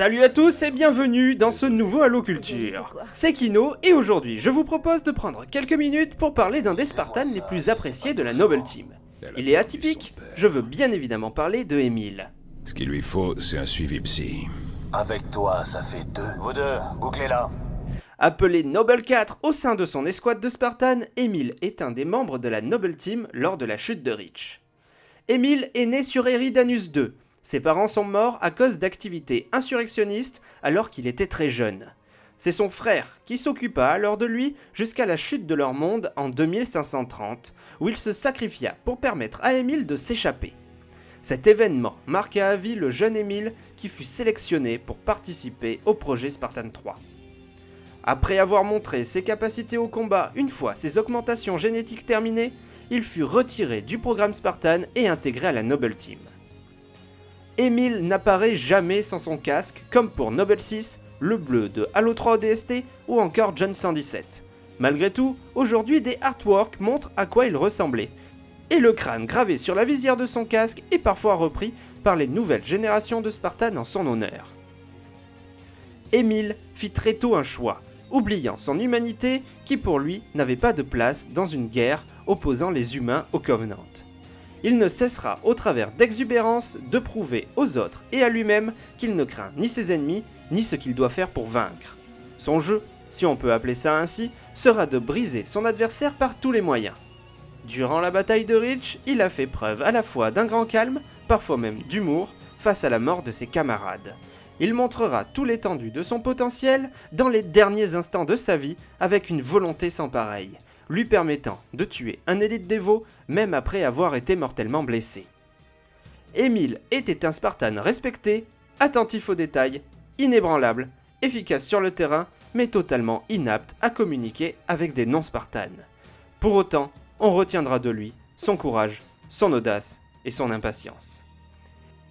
Salut à tous et bienvenue dans ce nouveau Halo Culture. C'est Kino et aujourd'hui je vous propose de prendre quelques minutes pour parler d'un des Spartans les plus appréciés de la Noble Team. Il est atypique, je veux bien évidemment parler de Emile. Ce qu'il lui faut, c'est un suivi psy. Avec toi, ça fait deux. Vous deux, bouclez-la. Appelé Noble 4 au sein de son escouade de Spartan, Emile est un des membres de la Noble Team lors de la chute de Reach. Emile est né sur Eridanus 2, ses parents sont morts à cause d'activités insurrectionnistes alors qu'il était très jeune. C'est son frère qui s'occupa alors de lui jusqu'à la chute de leur monde en 2530, où il se sacrifia pour permettre à Émile de s'échapper. Cet événement marqua à vie le jeune Émile qui fut sélectionné pour participer au projet Spartan 3. Après avoir montré ses capacités au combat une fois ses augmentations génétiques terminées, il fut retiré du programme Spartan et intégré à la Noble Team. Emile n'apparaît jamais sans son casque, comme pour Noble 6, le bleu de Halo 3 ODST ou encore John 117. Malgré tout, aujourd'hui des artworks montrent à quoi il ressemblait, et le crâne gravé sur la visière de son casque est parfois repris par les nouvelles générations de Spartan en son honneur. Emile fit très tôt un choix, oubliant son humanité qui pour lui n'avait pas de place dans une guerre opposant les humains au Covenant il ne cessera au travers d'exubérance de prouver aux autres et à lui-même qu'il ne craint ni ses ennemis, ni ce qu'il doit faire pour vaincre. Son jeu, si on peut appeler ça ainsi, sera de briser son adversaire par tous les moyens. Durant la bataille de Reach, il a fait preuve à la fois d'un grand calme, parfois même d'humour, face à la mort de ses camarades. Il montrera tout l'étendue de son potentiel dans les derniers instants de sa vie avec une volonté sans pareille, lui permettant de tuer un élite dévot même après avoir été mortellement blessé. Émile était un Spartan respecté, attentif aux détails, inébranlable, efficace sur le terrain, mais totalement inapte à communiquer avec des non-Spartans. Pour autant, on retiendra de lui son courage, son audace et son impatience.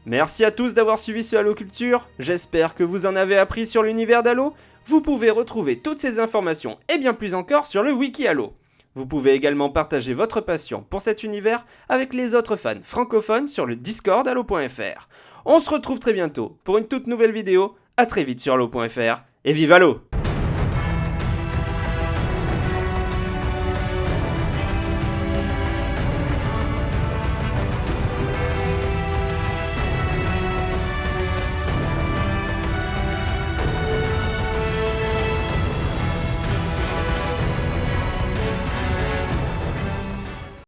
Merci à tous d'avoir suivi ce Halo Culture, j'espère que vous en avez appris sur l'univers d'Halo. Vous pouvez retrouver toutes ces informations et bien plus encore sur le Wiki Halo. Vous pouvez également partager votre passion pour cet univers avec les autres fans francophones sur le Discord allo.fr. On se retrouve très bientôt pour une toute nouvelle vidéo, à très vite sur allo.fr, et vive Allo